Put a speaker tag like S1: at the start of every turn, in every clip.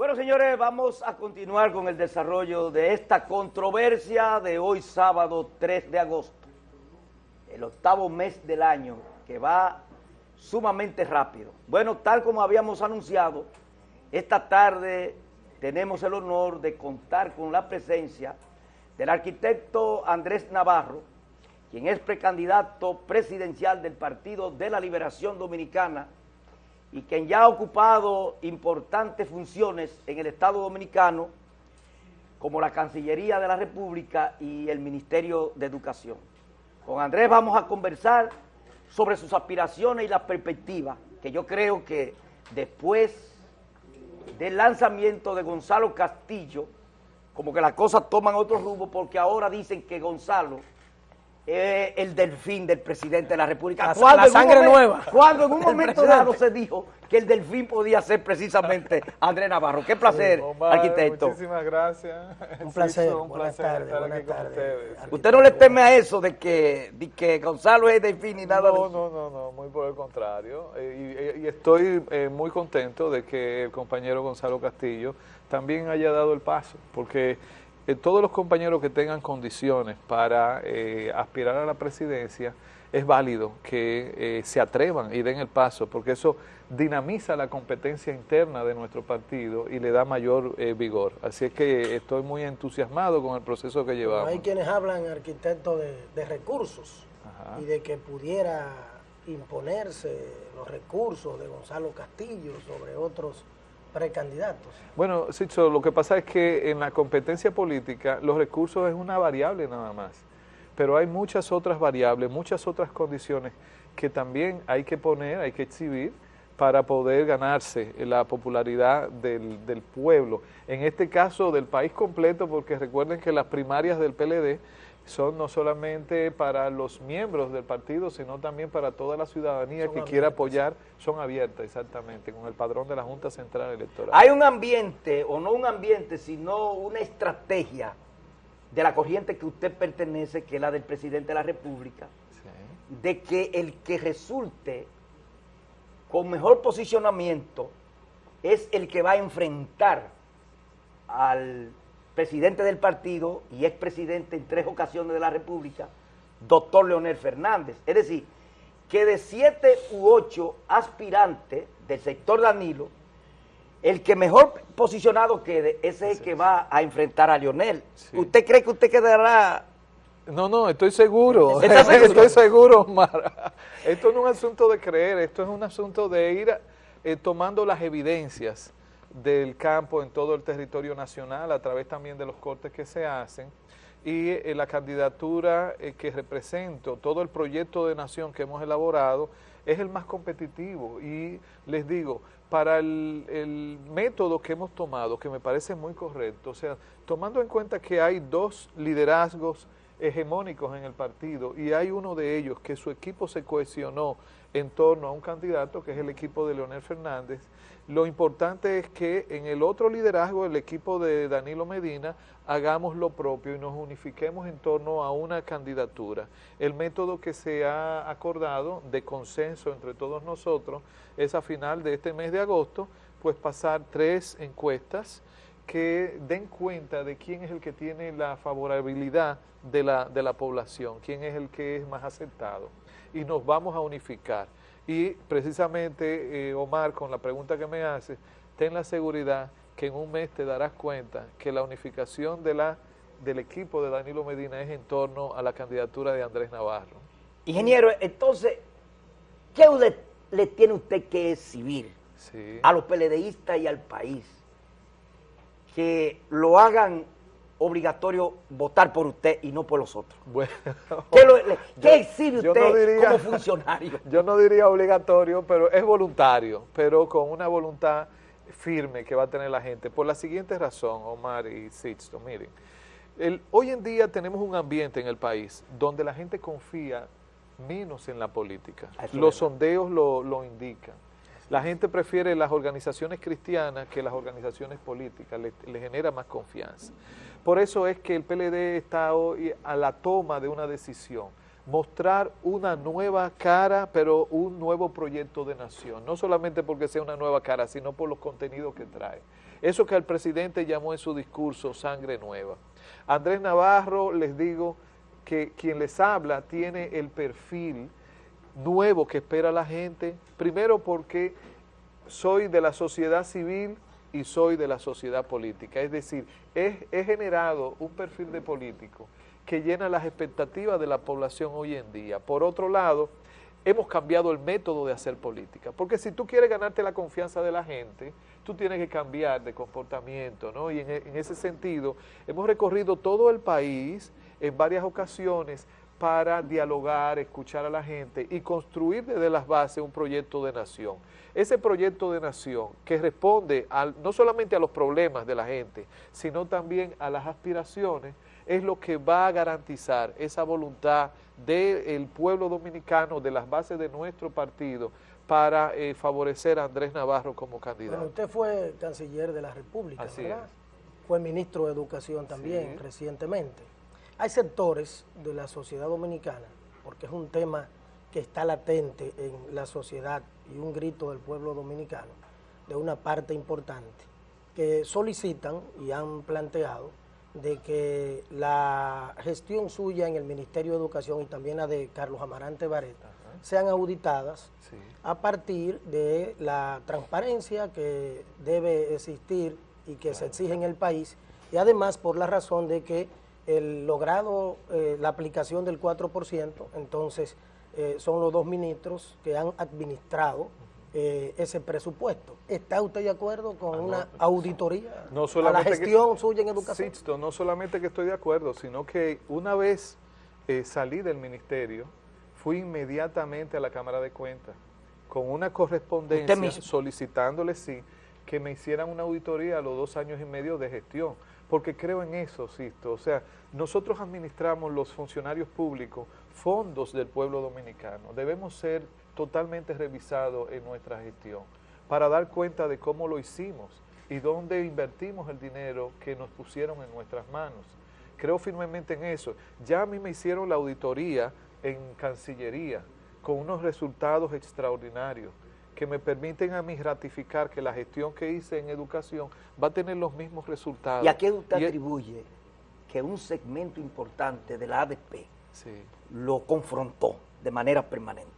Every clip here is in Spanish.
S1: Bueno, señores, vamos a continuar con el desarrollo de esta controversia de hoy sábado 3 de agosto, el octavo mes del año, que va sumamente rápido. Bueno, tal como habíamos anunciado, esta tarde tenemos el honor de contar con la presencia del arquitecto Andrés Navarro, quien es precandidato presidencial del Partido de la Liberación Dominicana, y quien ya ha ocupado importantes funciones en el Estado Dominicano, como la Cancillería de la República y el Ministerio de Educación. Con Andrés vamos a conversar sobre sus aspiraciones y las perspectivas, que yo creo que después del lanzamiento de Gonzalo Castillo, como que las cosas toman otro rumbo, porque ahora dicen que Gonzalo eh, el delfín del presidente de la República.
S2: La, sangre nueva.
S1: Cuando en un momento dado se dijo que el delfín podía ser precisamente Andrés Navarro. Qué placer, arquitecto.
S3: Muchísimas gracias.
S2: Un placer, un placer estar aquí con
S1: ustedes. ¿Usted no le teme a eso de que, de que Gonzalo es delfín y nada
S3: no, No, no, no, muy por el contrario. Eh, y, y, estoy eh, muy contento de que el compañero Gonzalo Castillo también haya dado el paso, porque eh, todos los compañeros que tengan condiciones para eh, aspirar a la presidencia, es válido que eh, se atrevan y den el paso, porque eso dinamiza la competencia interna de nuestro partido y le da mayor vigor. Así es que estoy muy entusiasmado con el proceso que llevamos.
S2: hay quienes hablan, arquitecto, de, recursos y de que pudiera imponerse los recursos de Gonzalo Castillo sobre otros precandidatos.
S3: Bueno, Sicho, lo que pasa es que en la competencia política los recursos es una variable nada más, pero hay muchas otras variables, muchas otras condiciones que también hay que poner, hay que exhibir para poder ganarse la popularidad del, del pueblo. En este caso del país completo, porque recuerden que las primarias del PLD son no solamente para los miembros del partido, sino también para toda la ciudadanía que quiera apoyar, son abiertas exactamente, con el padrón de la Junta Central Electoral.
S1: Hay un ambiente, o no un ambiente, sino una estrategia de la corriente que usted pertenece, que es la del presidente de la República, de que el que resulte con mejor posicionamiento es el que va a enfrentar al presidente del partido y expresidente en tres ocasiones de la República, doctor Leonel Fernández. Es decir, que de siete u ocho aspirantes del sector Danilo, el que mejor posicionado quede, ese es el que va a enfrentar a Leonel. ¿Usted cree que usted quedará...?
S3: No, no, estoy seguro. estoy seguro, Omar. Esto no es un asunto de creer, esto es un asunto de ir eh, tomando las evidencias del campo en todo el territorio nacional, a través también de los cortes que se hacen, y eh, la candidatura eh, que represento, todo el proyecto de nación que hemos elaborado, es el más competitivo, y les digo, para el, el, método que hemos tomado, que me parece muy correcto, o sea, tomando en cuenta que hay dos liderazgos hegemónicos en el partido, y hay uno de ellos que su equipo se cohesionó en torno a un candidato, que es el equipo de Leonel Fernández, lo importante es que en el otro liderazgo, el equipo de Danilo Medina, hagamos lo propio y nos unifiquemos en torno a una candidatura. El método que se ha acordado de consenso entre todos nosotros es a final de este mes de agosto, pues pasar tres encuestas que den cuenta de quién es el que tiene la favorabilidad de la, de la población, quién es el que es más aceptado. Y nos vamos a unificar. Y precisamente, eh, Omar, con la pregunta que me hace, ten la seguridad que en un mes te darás cuenta que la unificación de la, del equipo de Danilo Medina es en torno a la candidatura de Andrés Navarro.
S1: Ingeniero, entonces, ¿qué le tiene usted que exhibir a los PLDistas y al país? Que lo hagan obligatorio votar por usted y no por los otros. Bueno, ¿Qué, exhibe usted como funcionario?
S3: Yo no diría obligatorio, pero es voluntario, pero con una voluntad firme que va a tener la gente. Por la siguiente razón, Omar y Sixto, miren, el, hoy en día tenemos un ambiente en el país donde la gente confía menos en la política. Los sondeos lo, lo indican. La gente prefiere las organizaciones cristianas que las organizaciones políticas, le, le genera más confianza. Por eso es que el PLD está hoy a la toma de una decisión mostrar una nueva cara, pero un nuevo proyecto de nación, no solamente porque sea una nueva cara, sino por los contenidos que trae. Eso que el presidente llamó en su discurso sangre nueva. Andrés Navarro, les digo que quien les habla tiene el perfil nuevo que espera la gente, primero porque soy de la sociedad civil y soy de la sociedad política, es decir, he, generado un perfil de político que llena las expectativas de la población hoy en día. Por otro lado, hemos cambiado el método de hacer política, porque si tú quieres ganarte la confianza de la gente, tú tienes que cambiar de comportamiento, ¿no? Y en ese sentido, hemos recorrido todo el país en varias ocasiones para dialogar, escuchar a la gente y construir desde las bases un proyecto de nación. Ese proyecto de nación que responde al, no solamente a los problemas de la gente, sino también a las aspiraciones es lo que va a garantizar esa voluntad del pueblo dominicano, de las bases de nuestro partido, para eh, favorecer a Andrés Navarro como candidato.
S2: usted fue canciller de la República, ¿verdad? Fue ministro de Educación también recientemente. Hay sectores de la sociedad dominicana, porque es un tema que está latente en la sociedad y un grito del pueblo dominicano, de una parte importante, que solicitan y han planteado de que la gestión suya en el Ministerio de Educación y también la de Carlos Amarante Vareta sean auditadas a partir de la transparencia que debe existir y que se exige en el país y además por la razón de que el logrado eh, la aplicación del 4%, entonces eh, son los dos ministros que han administrado eh, ese presupuesto. ¿Está usted de acuerdo con ah, una auditoría
S3: no a la
S2: gestión suya en educación?
S3: no solamente que estoy de acuerdo, sino que una vez salí del ministerio, fui inmediatamente a la Cámara de Cuentas con una correspondencia solicitándole, sí, que me hicieran una auditoría a los dos años y medio de gestión, porque creo en eso, Sisto. O sea, nosotros administramos los funcionarios públicos fondos del pueblo dominicano. Debemos ser totalmente revisado en nuestra gestión para dar cuenta de cómo lo hicimos y dónde invertimos el dinero que nos pusieron en nuestras manos. Creo firmemente en eso. Ya a mí me hicieron la auditoría en Cancillería con unos resultados extraordinarios que me permiten a mí ratificar que la gestión que hice en educación va a tener los mismos resultados.
S1: ¿Y a qué usted atribuye que un segmento importante de la ADP lo confrontó de manera permanente?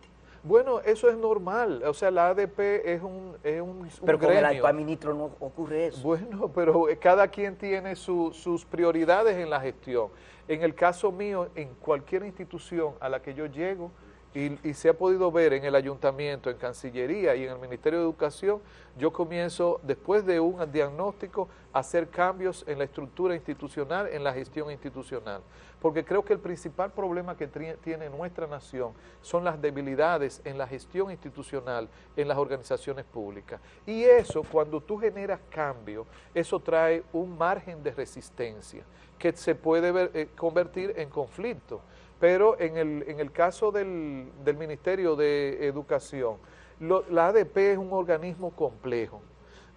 S3: Bueno, eso es normal, o sea, la ADP es un, es un,
S1: Pero con el actual ministro no ocurre eso.
S3: Bueno, pero cada quien tiene sus prioridades en la gestión. En el caso mío, en cualquier institución a la que yo llego, y, se ha podido ver en el ayuntamiento, en Cancillería y en el Ministerio de Educación, yo comienzo, después de un diagnóstico, a hacer cambios en la estructura institucional, en la gestión institucional. Porque creo que el principal problema que tiene nuestra nación son las debilidades en la gestión institucional, en las organizaciones públicas. Y eso, cuando tú generas cambio, eso trae un margen de resistencia que se puede eh, convertir en conflicto pero en el, en el caso del, Ministerio de Educación, la ADP es un organismo complejo,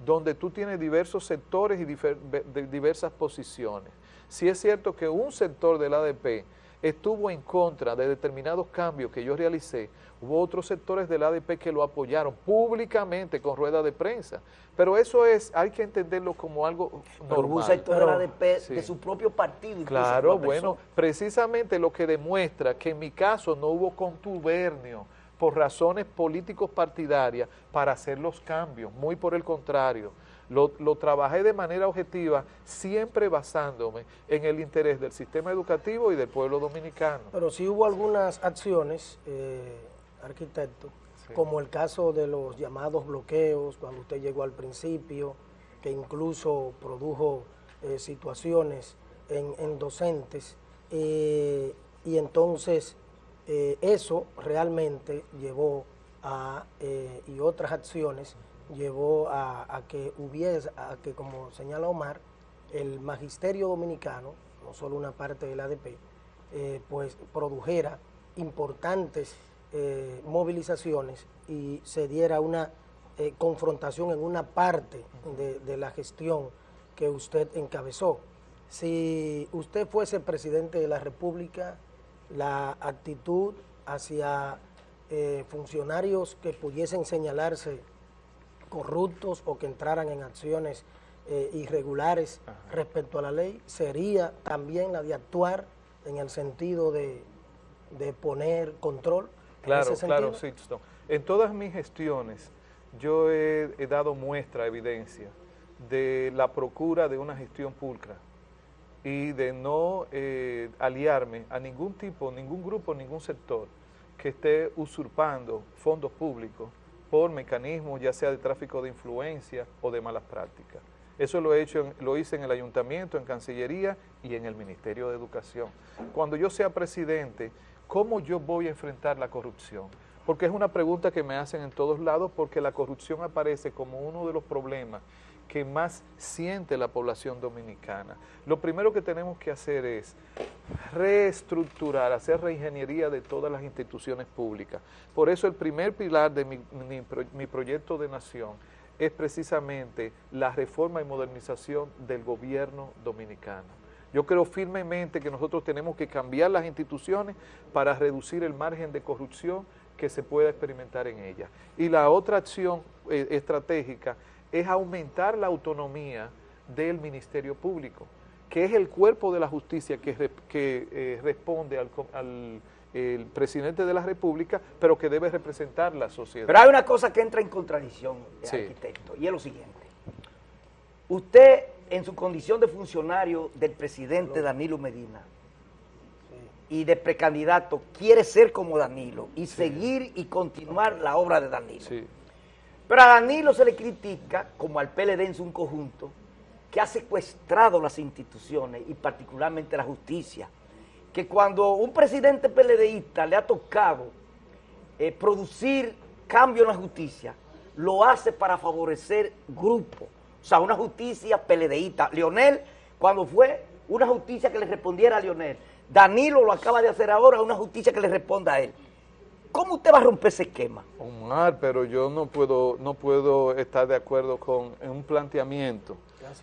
S3: donde tú tienes diversos sectores y diversas posiciones. Si es cierto que un sector del ADP estuvo en contra de determinados cambios que yo realicé, hubo otros sectores del ADP que lo apoyaron públicamente con rueda de prensa, pero eso es, hay que entenderlo como algo normal.
S1: un sector del ADP de su propio partido.
S3: Claro, bueno, precisamente lo que demuestra que en mi caso no hubo contubernio por razones políticos partidarias para hacer los cambios, muy por el contrario lo, trabajé de manera objetiva, siempre basándome en el interés del sistema educativo y del pueblo dominicano.
S2: Pero sí hubo algunas acciones, eh, arquitecto, como el caso de los llamados bloqueos, cuando usted llegó al principio, que incluso produjo eh, situaciones en, docentes, eh, y entonces eso realmente llevó a, y otras acciones, llevó a, que hubiese, a que como señala Omar, el magisterio dominicano, no solo una parte del ADP, eh, pues produjera importantes eh, movilizaciones y se diera una eh, confrontación en una parte de, de, la gestión que usted encabezó. Si usted fuese presidente de la República, la actitud hacia eh, funcionarios que pudiesen señalarse corruptos o que entraran en acciones irregulares respecto a la ley, sería también la de actuar en el sentido de, poner control.
S3: Claro, claro, Sixto. En todas mis gestiones yo he, dado muestra, evidencia, de la procura de una gestión pulcra y de no eh, aliarme a ningún tipo, ningún grupo, ningún sector que esté usurpando fondos públicos por mecanismos ya sea de tráfico de influencia o de malas prácticas. Eso lo, he hecho, lo hice en el Ayuntamiento, en Cancillería y en el Ministerio de Educación. Cuando yo sea presidente, ¿cómo yo voy a enfrentar la corrupción? Porque es una pregunta que me hacen en todos lados porque la corrupción aparece como uno de los problemas que más siente la población dominicana. Lo primero que tenemos que hacer es reestructurar, hacer reingeniería de todas las instituciones públicas. Por eso el primer pilar de mi, proyecto de nación es precisamente la reforma y modernización del gobierno dominicano. Yo creo firmemente que nosotros tenemos que cambiar las instituciones para reducir el margen de corrupción que se pueda experimentar en ellas. Y la otra acción eh, estratégica es aumentar la autonomía del Ministerio Público, que es el cuerpo de la justicia que, eh, responde al, presidente de la República, pero que debe representar la sociedad.
S1: Pero hay una cosa que entra en contradicción, arquitecto, y es lo siguiente. Usted, en su condición de funcionario del presidente Danilo Medina, y de precandidato, quiere ser como Danilo y seguir y continuar la obra de Danilo. Pero a Danilo se le critica, como al PLD en su conjunto, que ha secuestrado las instituciones y particularmente la justicia. Que cuando un presidente PLDista le ha tocado eh, producir cambio en la justicia, lo hace para favorecer grupos. O sea, una justicia PLDista. Leonel, cuando fue una justicia que le respondiera a Leonel, Danilo lo acaba de hacer ahora, una justicia que le responda a él. ¿Cómo usted va a romper ese esquema?
S3: Omar, pero yo no puedo, no puedo estar de acuerdo con un planteamiento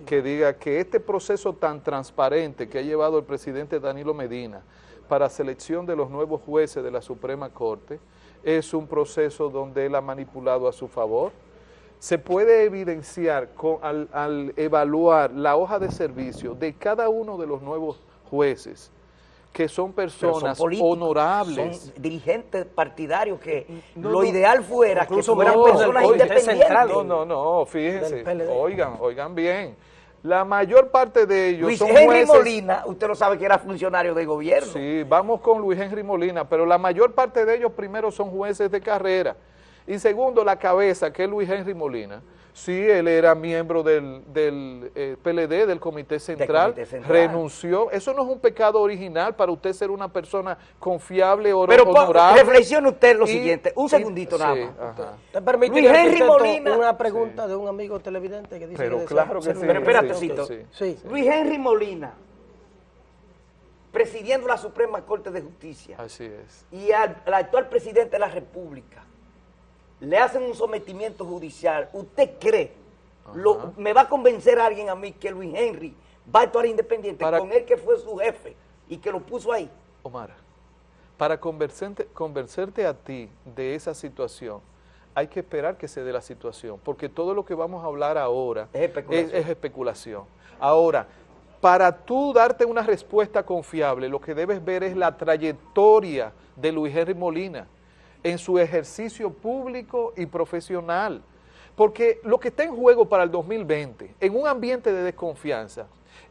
S3: que diga que este proceso tan transparente que ha llevado el presidente Danilo Medina para selección de los nuevos jueces de la Suprema Corte es un proceso donde él ha manipulado a su favor. Se puede evidenciar con, al, al evaluar la hoja de servicio de cada uno de los nuevos jueces, que son personas honorables.
S1: Son dirigentes partidarios que lo ideal fuera que fueran personas independientes.
S3: No, no, no, fíjense, oigan, oigan bien. La mayor parte de ellos
S1: Luis Henry Molina, usted lo sabe que era funcionario de gobierno.
S3: Sí, vamos con Luis Henry Molina, pero la mayor parte de ellos primero son jueces de carrera. Y segundo, la cabeza, que es Luis Henry Molina, Sí, él era miembro del, del eh, PLD, del comité, central, renunció. Eso no es un pecado original para usted ser una persona confiable o
S1: Pero honorable. reflexione usted lo siguiente, un segundito nada más.
S2: ¿Te permite Luis Henry Molina. Una pregunta de un amigo televidente que dice
S3: Pero claro que sí.
S1: Pero espérate, sí, Luis Henry Molina, presidiendo la Suprema Corte de Justicia.
S3: Así es.
S1: Y al actual presidente de la República le hacen un sometimiento judicial, ¿usted cree? Lo, ¿Me va a convencer a alguien a mí que Luis Henry va a actuar independiente con él que fue su jefe y que lo puso ahí?
S3: Omar, para convencerte, convencerte a ti de esa situación, hay que esperar que se dé la situación, porque todo lo que vamos a hablar ahora es especulación. es especulación. Ahora, para tú darte una respuesta confiable, lo que debes ver es la trayectoria de Luis Henry Molina, en su ejercicio público y profesional. Porque lo que está en juego para el 2020, en un ambiente de desconfianza,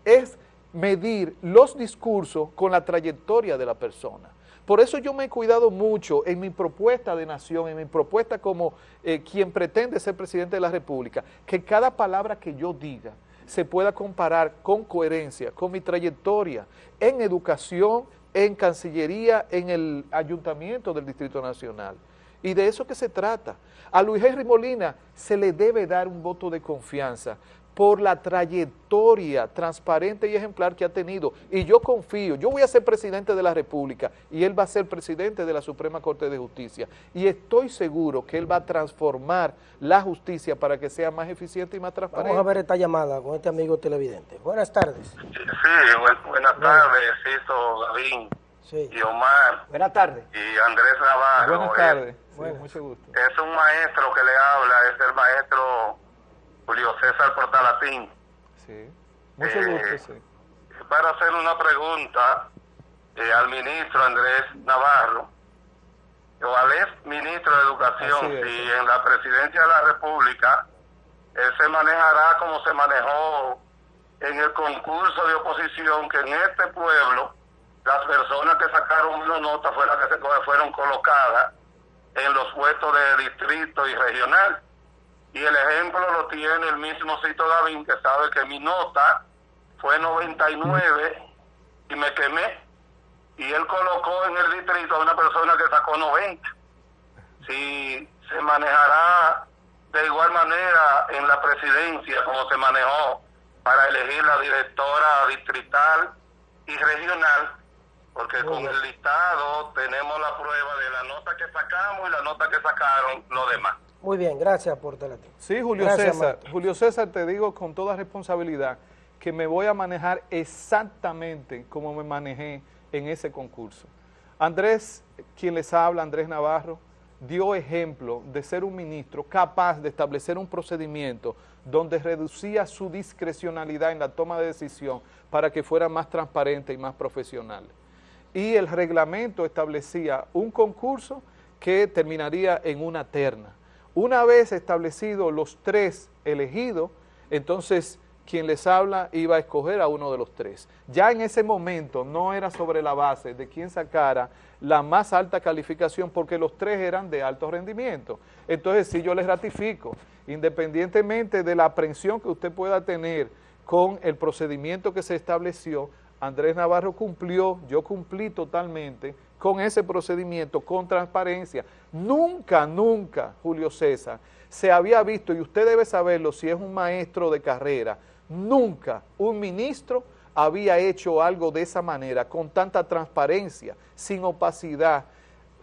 S3: es medir los discursos con la trayectoria de la persona. Por eso yo me he cuidado mucho en mi propuesta de nación, en mi propuesta como eh, quien pretende ser presidente de la República, que cada palabra que yo diga se pueda comparar con coherencia, con mi trayectoria en educación, en Cancillería, en el Ayuntamiento del Distrito Nacional. Y de eso que se trata. A Luis Henry Molina se le debe dar un voto de confianza por la trayectoria transparente y ejemplar que ha tenido. Y yo confío, yo voy a ser presidente de la República y él va a ser presidente de la Suprema Corte de Justicia. Y estoy seguro que él va a transformar la justicia para que sea más eficiente y más transparente.
S2: Vamos a ver esta llamada con este amigo televidente. Buenas tardes.
S4: Sí, buenas tardes, Cito Gavín. y Omar.
S1: Buenas tardes.
S4: Y Andrés Navarro.
S3: Buenas tardes. mucho gusto.
S4: Es un maestro que le habla, es el maestro Julio César Portalatín.
S3: Sí. Mucho eh, gusto, sí.
S4: Para hacer una pregunta eh, al ministro Andrés Navarro, o al ex ministro de Educación, si en la presidencia de la República él se manejará como se manejó en el concurso de oposición que en este pueblo las personas que sacaron una nota fueron las que se fueron colocadas en los puestos de distrito y regional. Y el ejemplo lo tiene el mismo Cito David, que sabe que mi nota fue 99 y me quemé. Y él colocó en el distrito a una persona que sacó 90. Si se manejará de igual manera en la presidencia como se manejó para elegir la directora distrital y regional, porque con el listado tenemos la prueba de la nota que sacamos y la nota que sacaron los demás.
S2: Muy bien, gracias por teléfono.
S3: Sí, Julio César. Julio César, te digo con toda responsabilidad que me voy a manejar exactamente como me manejé en ese concurso. Andrés, quien les habla, Andrés Navarro, dio ejemplo de ser un ministro capaz de establecer un procedimiento donde reducía su discrecionalidad en la toma de decisión para que fuera más transparente y más profesional. Y el reglamento establecía un concurso que terminaría en una terna. Una vez establecidos los tres elegidos, entonces quien les habla iba a escoger a uno de los tres. Ya en ese momento no era sobre la base de quién sacara la más alta calificación porque los tres eran de alto rendimiento. Entonces sí yo les ratifico, independientemente de la aprensión que usted pueda tener con el procedimiento que se estableció, Andrés Navarro cumplió, yo cumplí totalmente con ese procedimiento, con transparencia. Nunca, nunca, Julio César, se había visto, y usted debe saberlo si es un maestro de carrera, nunca un ministro había hecho algo de esa manera, con tanta transparencia, sin opacidad,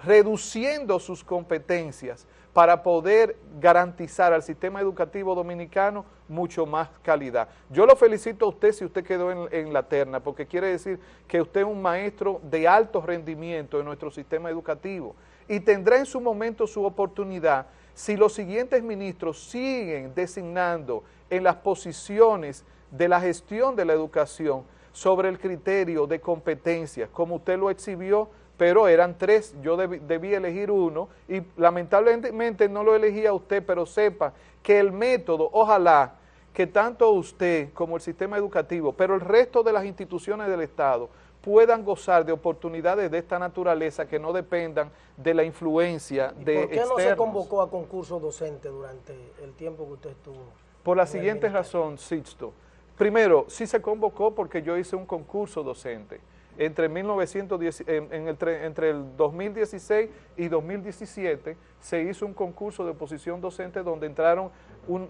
S3: reduciendo sus competencias para poder garantizar al sistema educativo dominicano mucho más calidad. Yo lo felicito a usted si usted quedó en, la terna, porque quiere decir que usted es un maestro de alto rendimiento en nuestro sistema educativo y tendrá en su momento su oportunidad si los siguientes ministros siguen designando en las posiciones de la gestión de la educación sobre el criterio de competencias, como usted lo exhibió, pero eran tres, yo debí, elegir uno y lamentablemente no lo elegía usted, pero sepa que el método, ojalá que tanto usted como el sistema educativo, pero el resto de las instituciones del Estado puedan gozar de oportunidades de esta naturaleza que no dependan de la influencia de
S2: ¿Por qué no se convocó a concursos docentes durante el tiempo que usted estuvo?
S3: Por la siguiente razón, Sixto. Primero, sí se convocó porque yo hice un concurso docente. Entre, 1910, en, el, entre el 2016 y 2017 se hizo un concurso de oposición docente donde entraron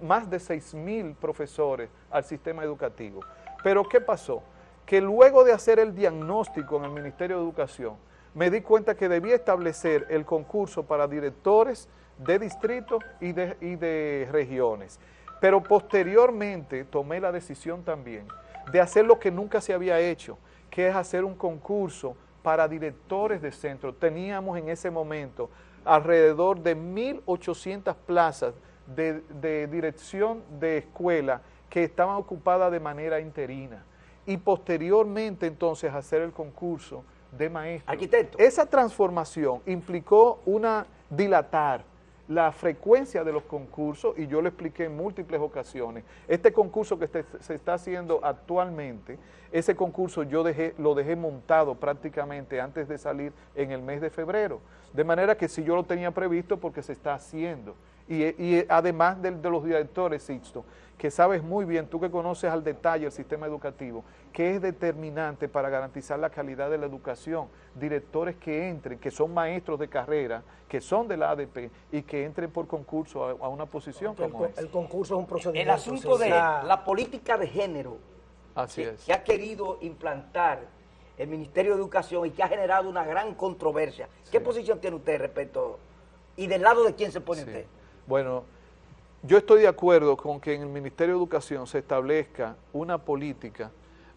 S3: más de 6 mil profesores al sistema educativo. Pero ¿qué pasó? Que luego de hacer el diagnóstico en el Ministerio de Educación, me di cuenta que debía establecer el concurso para directores de distritos y de regiones. Pero posteriormente tomé la decisión también de hacer lo que nunca se había hecho, que es hacer un concurso para directores de centro. Teníamos en ese momento alrededor de 1.800 plazas de, de, dirección de escuela que estaban ocupadas de manera interina. Y posteriormente entonces hacer el concurso de maestros.
S1: Arquitecto.
S3: Esa transformación implicó una dilatar, la frecuencia de los concursos y yo lo expliqué en múltiples ocasiones. Este concurso que se está haciendo actualmente, ese concurso yo dejé, lo dejé montado prácticamente antes de salir en el mes de febrero. De manera que si yo lo tenía previsto porque se está haciendo. Y, además de, los directores, Sixto, que sabes muy bien, tú que conoces al detalle el sistema educativo, que es determinante para garantizar la calidad de la educación, directores que entren, que son maestros de carrera, que son de la ADP y que entren por concurso a, una posición como
S2: el, el concurso es un procedimiento.
S1: El asunto de la política de género
S3: Así es.
S1: que ha querido implantar el Ministerio de Educación y que ha generado una gran controversia. ¿Qué posición tiene usted respecto y del lado de quién se pone usted?
S3: Bueno, yo estoy de acuerdo con que en el Ministerio de Educación se establezca una política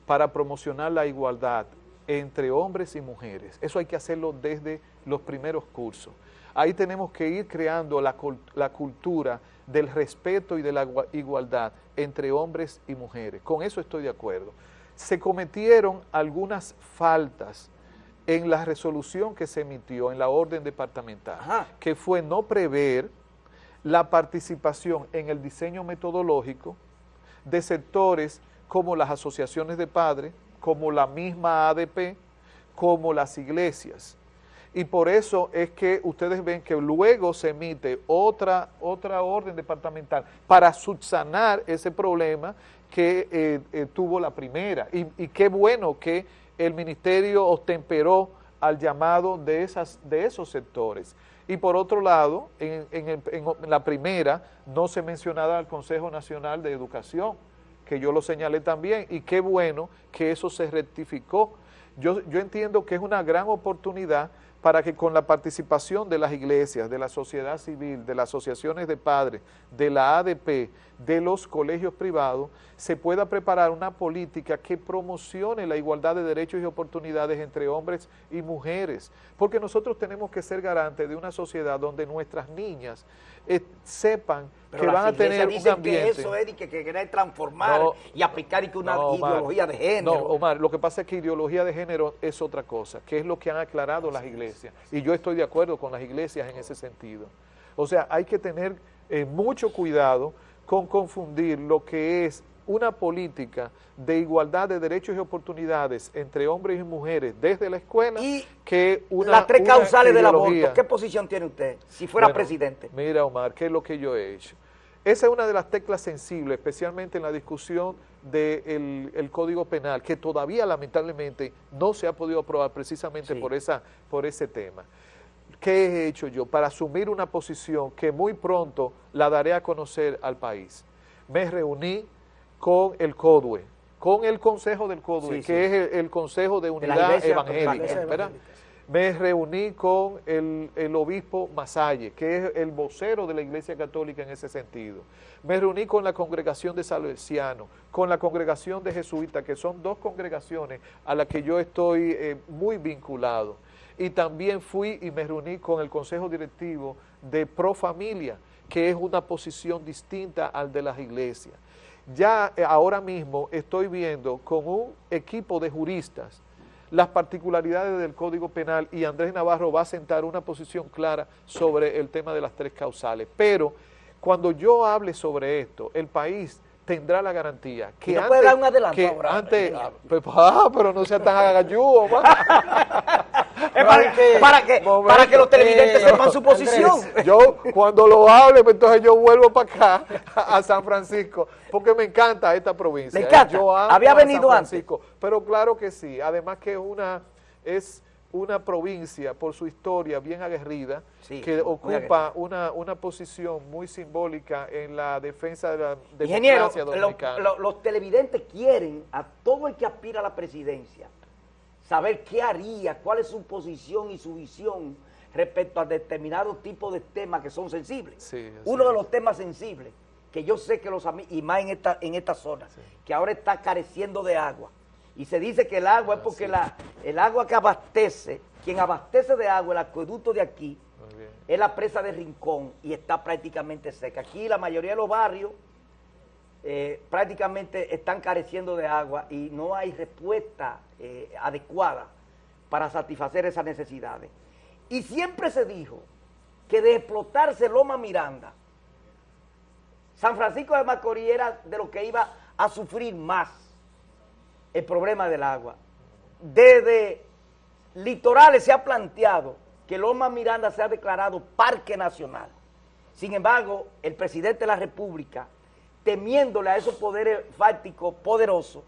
S3: para promocionar la igualdad entre hombres y mujeres. Eso hay que hacerlo desde los primeros cursos. Ahí tenemos que ir creando la, la cultura del respeto y de la igualdad entre hombres y mujeres. Con eso estoy de acuerdo. Se cometieron algunas faltas en la resolución que se emitió en la orden departamental, que fue no prever la participación en el diseño metodológico de sectores como las asociaciones de padres, como la misma ADP, como las iglesias. Y por eso es que ustedes ven que luego se emite otra, otra orden departamental para subsanar ese problema que eh, eh, tuvo la primera. Y, qué bueno que el ministerio ostemperó al llamado de, esas, de esos sectores. Y por otro lado, en, la primera no se mencionaba al Consejo Nacional de Educación, que yo lo señalé también, y qué bueno que eso se rectificó. Yo, yo entiendo que es una gran oportunidad para que con la participación de las iglesias, de la sociedad civil, de las asociaciones de padres, de la ADP, de los colegios privados, se pueda preparar una política que promocione la igualdad de derechos y oportunidades entre hombres y mujeres, porque nosotros tenemos que ser garantes de una sociedad donde nuestras niñas eh, sepan que van a tener un ambiente.
S1: que eso es que, que transformar y aplicar una ideología de género. No,
S3: Omar, lo que pasa es que ideología de género es otra cosa, que es lo que han aclarado las iglesias. Y yo estoy de acuerdo con las iglesias en ese sentido. O sea, hay que tener eh, mucho cuidado con confundir lo que es una política de igualdad de derechos y oportunidades entre hombres y mujeres desde la escuela
S1: y que una las tres causales del aborto, ¿qué posición tiene usted si fuera presidente?
S3: Mira Omar, ¿qué es lo que yo he hecho? Esa es una de las teclas sensibles, especialmente en la discusión del el Código Penal, que todavía lamentablemente no se ha podido aprobar precisamente por, esa, por ese tema. ¿Qué he hecho yo para asumir una posición que muy pronto la daré a conocer al país? Me reuní con el CODUE, con el Consejo del CODUE, que es el, Consejo de Unidad Evangélica, me reuní con el, obispo Masalle, que es el vocero de la Iglesia Católica en ese sentido. Me reuní con la congregación de Salesianos, con la congregación de Jesuitas, que son dos congregaciones a las que yo estoy eh, muy vinculado. Y también fui y me reuní con el consejo directivo de Pro Familia, que es una posición distinta al de las iglesias. Ya eh, ahora mismo estoy viendo con un equipo de juristas las particularidades del Código Penal y Andrés Navarro va a sentar una posición clara sobre el tema de las tres causales. Pero cuando yo hable sobre esto, el país tendrá la garantía que
S1: no puede dar un adelanto
S3: que
S1: ahora,
S3: antes, ah, pues, ah, pero no sea tan agayudo,
S1: para, que, para, que, para que los televidentes sepan su posición.
S3: yo cuando lo hable, pues, entonces yo vuelvo para acá, a San Francisco, porque me encanta esta provincia.
S1: Me encanta. Yo Había venido San Francisco,
S3: antes. Pero claro que sí, además que una es una provincia por su historia bien aguerrida, que ocupa una, una posición muy simbólica en la defensa de la democracia dominicana.
S1: los televidentes quieren a todo el que aspira a la presidencia saber qué haría, cuál es su posición y su visión respecto a determinados tipos de temas que son sensibles. Uno de los temas sensibles, que yo sé que los y más en esta, en esta zona, que ahora está careciendo de agua, y se dice que el agua es porque la, el agua que abastece, quien abastece de agua, el acueducto de aquí, es la presa de Rincón y está prácticamente seca. Aquí la mayoría de los barrios eh, prácticamente están careciendo de agua y no hay respuesta eh, adecuada para satisfacer esas necesidades. Y siempre se dijo que de explotarse Loma Miranda, San Francisco de Macorís era de lo que iba a sufrir más el problema del agua. Desde litorales se ha planteado que Loma Miranda se ha declarado parque nacional. Sin embargo, el presidente de la República temiéndole a esos poderes fácticos poderosos,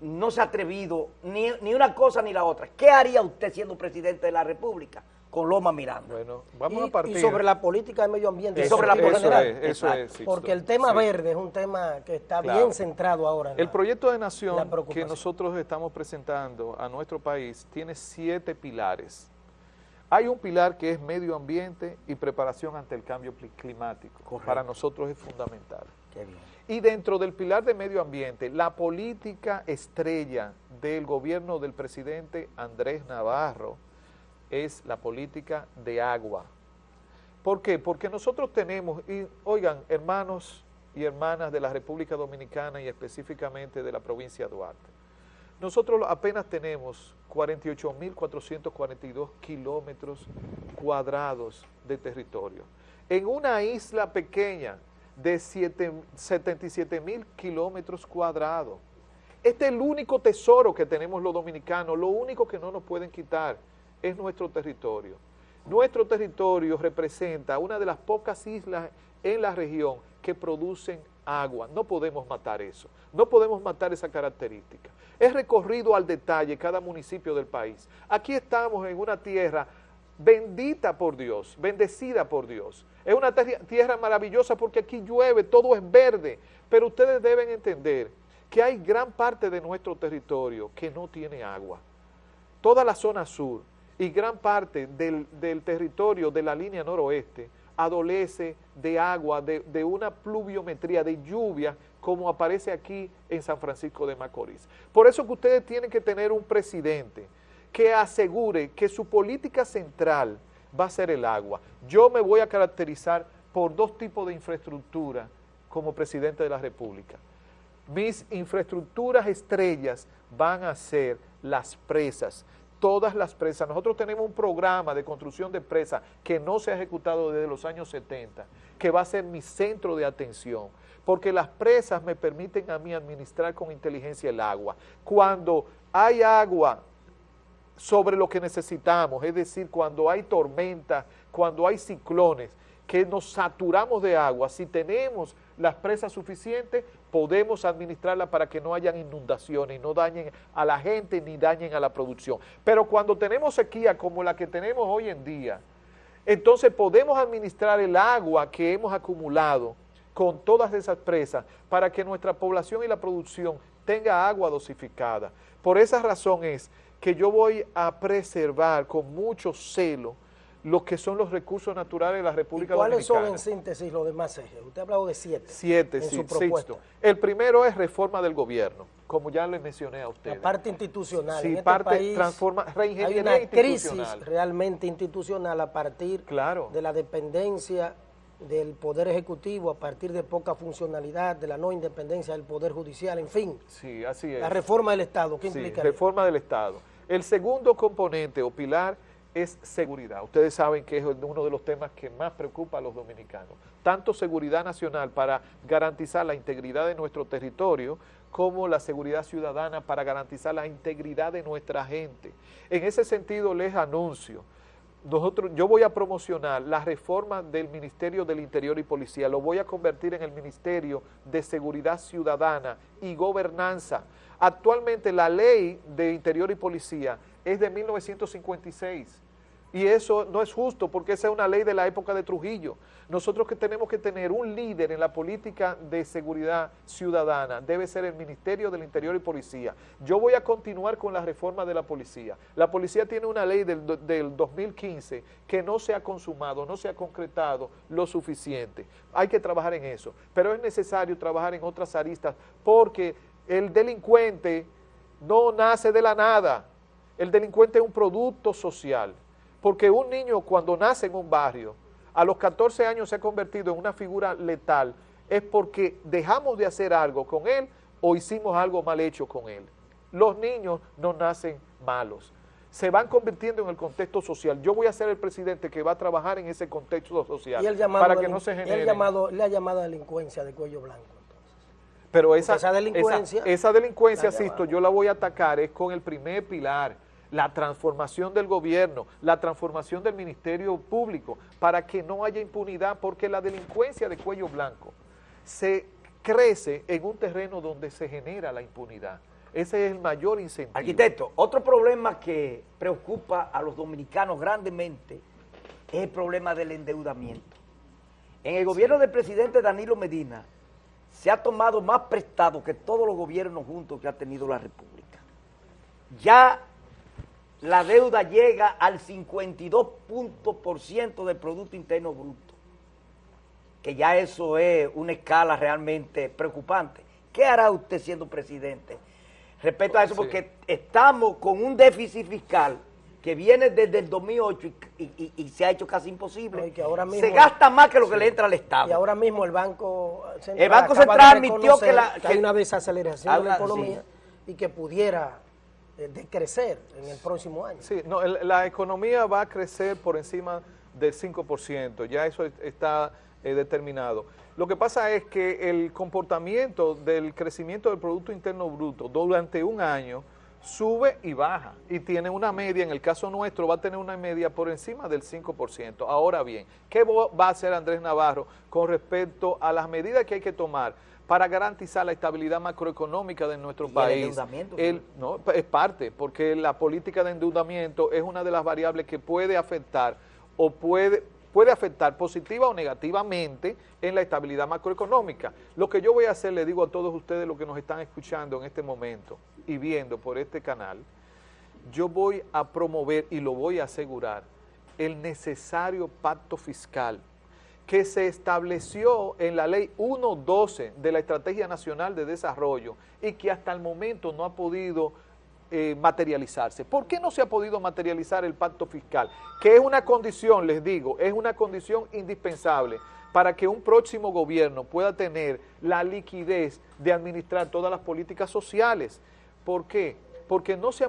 S1: no se ha atrevido ni, una cosa ni la otra. ¿Qué haría usted siendo presidente de la República? con Loma Miranda.
S3: Bueno, vamos a partir.
S2: Y sobre la política de medio ambiente.
S3: y sobre la política eso es,
S2: Porque el tema verde es un tema que está bien centrado ahora.
S3: el proyecto de nación que nosotros estamos presentando a nuestro país tiene siete pilares. Hay un pilar que es medio ambiente y preparación ante el cambio climático. Para nosotros es fundamental. Y dentro del pilar de medio ambiente, la política estrella del gobierno del presidente Andrés Navarro es la política de agua. ¿Por qué? Porque nosotros tenemos, y oigan, hermanos y hermanas de la República Dominicana y específicamente de la provincia de Duarte, nosotros apenas tenemos 48.442 kilómetros cuadrados de territorio. En una isla pequeña de 77 mil kilómetros cuadrados. Este es el único tesoro que tenemos los dominicanos, lo único que no nos pueden quitar es nuestro territorio. Nuestro territorio representa una de las pocas islas en la región que producen agua. No podemos matar eso, no podemos matar esa característica. Es recorrido al detalle cada municipio del país. Aquí estamos en una tierra bendita por Dios, bendecida por Dios. Es una tierra maravillosa porque aquí llueve, todo es verde, pero ustedes deben entender que hay gran parte de nuestro territorio que no tiene agua. Toda la zona sur y gran parte del, territorio de la línea noroeste adolece de agua, de, de, una pluviometría, de lluvia, como aparece aquí en San Francisco de Macorís. Por eso que ustedes tienen que tener un presidente que asegure que su política central va a ser el agua. Yo me voy a caracterizar por dos tipos de infraestructura como presidente de la República. Mis infraestructuras estrellas van a ser las presas, todas las presas. Nosotros tenemos un programa de construcción de presas que no se ha ejecutado desde los años 70, que va a ser mi centro de atención, porque las presas me permiten a mí administrar con inteligencia el agua. Cuando hay agua sobre lo que necesitamos, es decir, cuando hay tormenta, cuando hay ciclones, que nos saturamos de agua, si tenemos las presas suficientes, podemos administrarla para que no hayan inundaciones no dañen a la gente ni dañen a la producción. Pero cuando tenemos sequía como la que tenemos hoy en día, entonces podemos administrar el agua que hemos acumulado con todas esas presas para que nuestra población y la producción tenga agua dosificada. Por esa razón es que yo voy a preservar con mucho celo lo que son los recursos naturales de la República
S2: ¿Cuáles
S3: Dominicana.
S2: ¿Cuáles son en síntesis los demás ejes? Usted ha hablado de siete.
S3: Siete, sí, sexto. El primero es reforma del gobierno, como ya le mencioné a usted.
S2: La parte institucional.
S3: Sí, en este parte transforma,
S2: hay una crisis realmente institucional a partir
S3: claro.
S2: de la dependencia del Poder Ejecutivo a partir de poca funcionalidad, de la no independencia del Poder Judicial, en fin.
S3: Sí, así es.
S2: La reforma del Estado, ¿qué sí,
S3: reforma del Estado. El segundo componente o pilar es seguridad. Ustedes saben que es uno de los temas que más preocupa a los dominicanos. Tanto seguridad nacional para garantizar la integridad de nuestro territorio, como la seguridad ciudadana para garantizar la integridad de nuestra gente. En ese sentido les anuncio nosotros, yo voy a promocionar la reforma del Ministerio del Interior y Policía, lo voy a convertir en el Ministerio de Seguridad Ciudadana y Gobernanza. Actualmente la ley de Interior y Policía es de 1956 y eso no es justo porque esa es una ley de la época de Trujillo. Nosotros que tenemos que tener un líder en la política de seguridad ciudadana debe ser el Ministerio del Interior y Policía. Yo voy a continuar con la reforma de la policía. La policía tiene una ley del, del 2015 que no se ha consumado, no se ha concretado lo suficiente. Hay que trabajar en eso, pero es necesario trabajar en otras aristas porque el delincuente no nace de la nada. El delincuente es un producto social. Porque un niño cuando nace en un barrio, a los 14 años se ha convertido en una figura letal, es porque dejamos de hacer algo con él o hicimos algo mal hecho con él. Los niños no nacen malos, se van convirtiendo en el contexto social. Yo voy a ser el presidente que va a trabajar en ese contexto social para que no se genere...
S2: Llamado, le ha llamado delincuencia de cuello blanco.
S3: Pero esa, esa delincuencia, esa, delincuencia, Sisto, yo la voy a atacar es con el primer pilar, la transformación del gobierno, la transformación del Ministerio Público, para que no haya impunidad, porque la delincuencia de cuello blanco se crece en un terreno donde se genera la impunidad. Ese es el mayor incentivo.
S1: Arquitecto, otro problema que preocupa a los dominicanos grandemente es el problema del endeudamiento. En el gobierno del presidente Danilo Medina se ha tomado más prestado que todos los gobiernos juntos que ha tenido la República. Ya la deuda llega al 52% del Producto Interno Bruto. que ya eso es una escala realmente preocupante. ¿Qué hará usted siendo presidente respecto a eso? Porque estamos con un déficit fiscal que viene desde el 2008 y, se ha hecho casi imposible. se gasta más que lo que le entra al Estado.
S2: Y ahora mismo el Banco
S1: Central, el Banco Central admitió que, la,
S2: hay una desaceleración de la economía y que pudiera eh, decrecer en el próximo año.
S3: Sí, no, la economía va a crecer por encima del 5%, ya eso está eh, determinado. Lo que pasa es que el comportamiento del crecimiento del Producto Interno Bruto durante un año sube y baja y tiene una media, en el caso nuestro va a tener una media por encima del 5%. Ahora bien, ¿qué va a hacer Andrés Navarro con respecto a las medidas que hay que tomar para garantizar la estabilidad macroeconómica de nuestro país? El no, es parte, porque la política de endeudamiento es una de las variables que puede afectar o puede puede afectar positiva o negativamente en la estabilidad macroeconómica. Lo que yo voy a hacer, le digo a todos ustedes los que nos están escuchando en este momento y viendo por este canal, yo voy a promover y lo voy a asegurar el necesario pacto fiscal que se estableció en la ley 1.12 de la Estrategia Nacional de Desarrollo y que hasta el momento no ha podido eh, materializarse. ¿Por qué no se ha podido materializar el pacto fiscal? Que es una condición, les digo, es una condición indispensable para que un próximo gobierno pueda tener la liquidez de administrar todas las políticas sociales. ¿Por qué? Porque no se,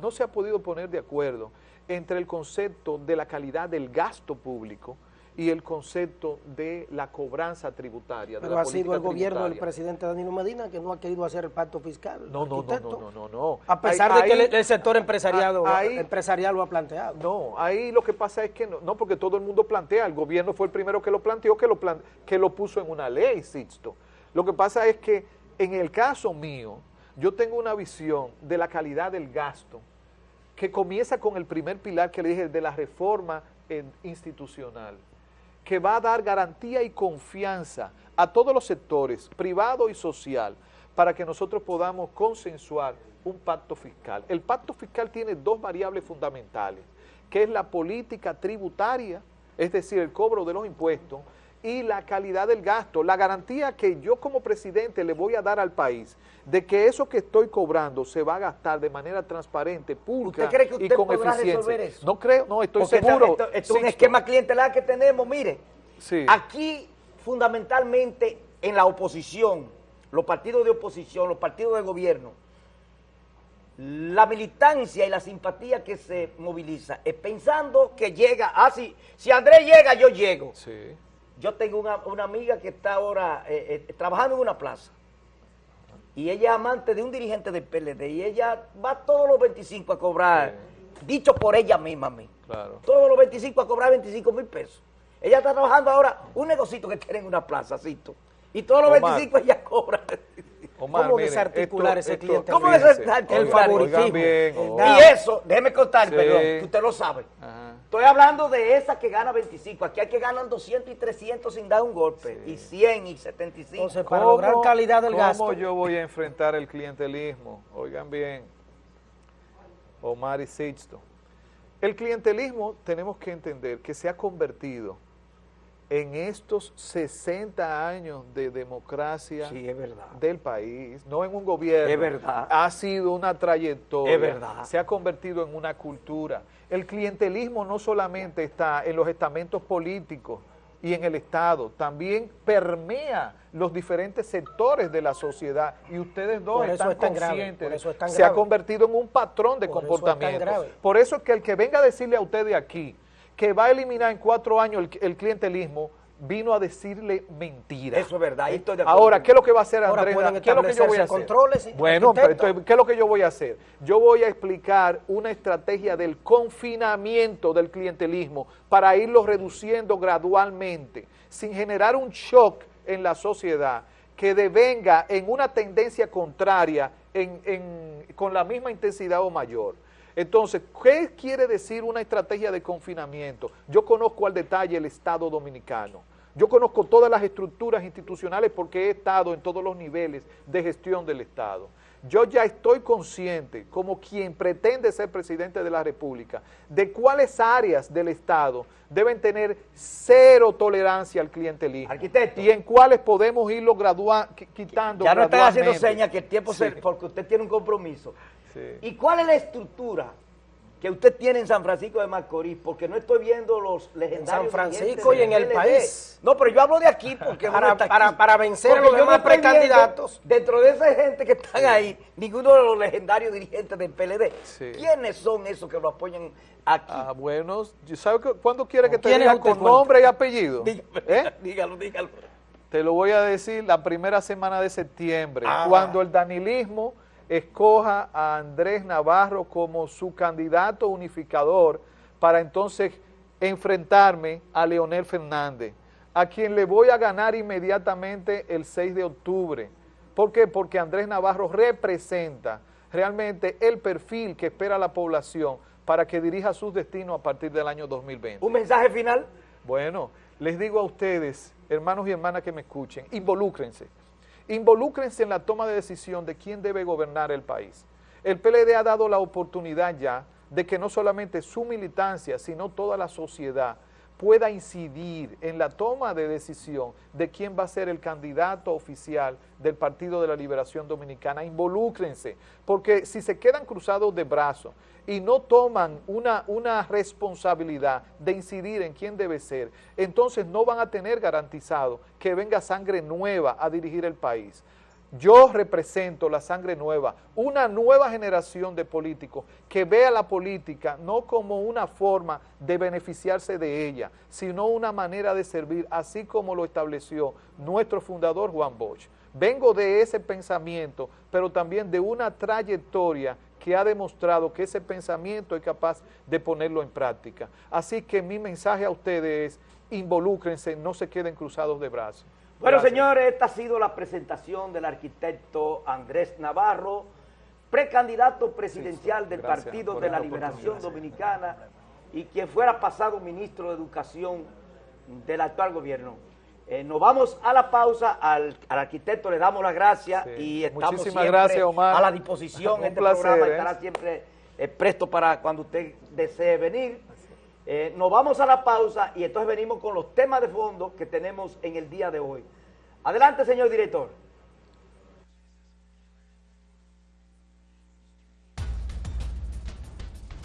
S3: no se ha podido poner de acuerdo entre el concepto de la calidad del gasto público, y el concepto de la cobranza tributaria.
S2: Pero ha sido el gobierno del presidente Danilo Medina que no ha querido hacer el pacto fiscal.
S3: No, no, no, no, no,
S2: A pesar de que el, sector empresarial, empresarial lo ha planteado.
S3: No, ahí lo que pasa es que no, no, porque todo el mundo plantea, el gobierno fue el primero que lo planteó, que lo, que lo puso en una ley, Sixto. Lo que pasa es que en el caso mío, yo tengo una visión de la calidad del gasto que comienza con el primer pilar que le dije de la reforma institucional que va a dar garantía y confianza a todos los sectores, privado y social, para que nosotros podamos consensuar un pacto fiscal. El pacto fiscal tiene dos variables fundamentales, que es la política tributaria, es decir, el cobro de los impuestos, y la calidad del gasto, la garantía que yo como presidente le voy a dar al país de que eso que estoy cobrando se va a gastar de manera transparente, pública y con eficiencia. Eso? No creo, no, estoy seguro.
S1: Esto, es un esquema clientelar que tenemos, mire, aquí fundamentalmente en la oposición, los partidos de oposición, los partidos de gobierno, la militancia y la simpatía que se moviliza es pensando que llega, ah, si, si Andrés llega, yo llego. Sí yo tengo una, amiga que está ahora eh, eh, trabajando en una plaza y ella es amante de un dirigente del PLD y ella va todos los 25 a cobrar, dicho por ella misma a mí, claro. todos los 25 a cobrar 25 mil pesos. Ella está trabajando ahora un negocito que tiene en una plaza, y todos los 25 ella cobra.
S2: ¿Cómo desarticular ese cliente?
S1: ¿Cómo desarticular el favoritismo? y eso, déjeme contar, perdón, que usted lo sabe. Estoy hablando de esa que gana 25. Aquí hay que ganar 200 y 300 sin dar un golpe. Y 100 y 75.
S2: Entonces, para lograr calidad del gasto.
S3: ¿Cómo yo voy a enfrentar el clientelismo? Oigan bien, Omar y Sixto. El clientelismo tenemos que entender que se ha convertido en estos 60 años de democracia del país, no en un gobierno,
S1: es verdad.
S3: ha sido una trayectoria,
S1: es verdad.
S3: se ha convertido en una cultura. El clientelismo no solamente está en los estamentos políticos y en el Estado, también permea los diferentes sectores de la sociedad y ustedes dos están conscientes, se ha convertido en un patrón de comportamiento. Por eso es que el que venga a decirle a ustedes aquí, que va a eliminar en cuatro años el, clientelismo, vino a decirle mentiras.
S1: Eso es verdad.
S3: Ahora, ¿qué es lo que va a hacer Andrés? ¿Qué es lo que yo voy a hacer? bueno, ¿qué es lo que yo voy a hacer? Yo voy a explicar una estrategia del confinamiento del clientelismo para irlo reduciendo gradualmente, sin generar un shock en la sociedad que devenga en una tendencia contraria con la misma intensidad o mayor. Entonces, ¿qué quiere decir una estrategia de confinamiento? Yo conozco al detalle el Estado Dominicano. Yo conozco todas las estructuras institucionales porque he estado en todos los niveles de gestión del Estado. Yo ya estoy consciente, como quien pretende ser presidente de la República, de cuáles áreas del Estado deben tener cero tolerancia al clientelismo.
S1: Arquitecto.
S3: Y en cuáles podemos irlo graduando, quitando
S1: Ya no están haciendo señas que el tiempo se... porque usted tiene un compromiso. Sí. ¿Y cuál es la estructura que usted tiene en San Francisco de Macorís, porque no estoy viendo los legendarios. En
S2: San Francisco y en el país.
S1: No, pero yo hablo de aquí porque
S2: para, para, para, vencer a los demás precandidatos.
S1: Dentro de esa gente que están ahí, ninguno de los legendarios dirigentes del PLD. ¿Quiénes son esos que lo apoyan aquí?
S3: Ah, bueno, ¿sabe cuándo quiere que te diga con nombre y apellido?
S1: ¿Eh? Dígalo, dígalo.
S3: Te lo voy a decir la primera semana de septiembre, ah. cuando el danilismo escoja a Andrés Navarro como su candidato unificador para entonces enfrentarme a Leonel Fernández, a quien le voy a ganar inmediatamente el 6 de octubre. ¿Por qué? Porque Andrés Navarro representa realmente el perfil que espera la población para que dirija sus destinos a partir del año 2020.
S1: ¿Un mensaje final?
S3: Bueno, les digo a ustedes, hermanos y hermanas que me escuchen, involúcrense involúcrense en la toma de decisión de quién debe gobernar el país. El PLD ha dado la oportunidad ya de que no solamente su militancia, sino toda la sociedad pueda incidir en la toma de decisión de quién va a ser el candidato oficial del Partido de la Liberación Dominicana. Involúcrense, porque si se quedan cruzados de brazos y no toman una, una responsabilidad de incidir en quién debe ser, entonces no van a tener garantizado que venga sangre nueva a dirigir el país. Yo represento la sangre nueva, una nueva generación de políticos que vea la política no como una forma de beneficiarse de ella, sino una manera de servir, así como lo estableció nuestro fundador Juan Bosch. Vengo de ese pensamiento, pero también de una trayectoria que ha demostrado que ese pensamiento es capaz de ponerlo en práctica. Así que mi mensaje a ustedes es, involúcrense, no se queden cruzados de brazos.
S1: Bueno, señores, esta ha sido la presentación del arquitecto Andrés Navarro, precandidato presidencial del Partido de la Liberación Dominicana y quien fuera pasado ministro de Educación del actual gobierno. Eh, nos vamos a la pausa, al, arquitecto le damos las gracias y estamos siempre a la disposición. este programa ¿eh? estará siempre eh, presto para cuando usted desee venir. Eh, nos vamos a la pausa y entonces venimos con los temas de fondo que tenemos en el día de hoy. Adelante, señor director.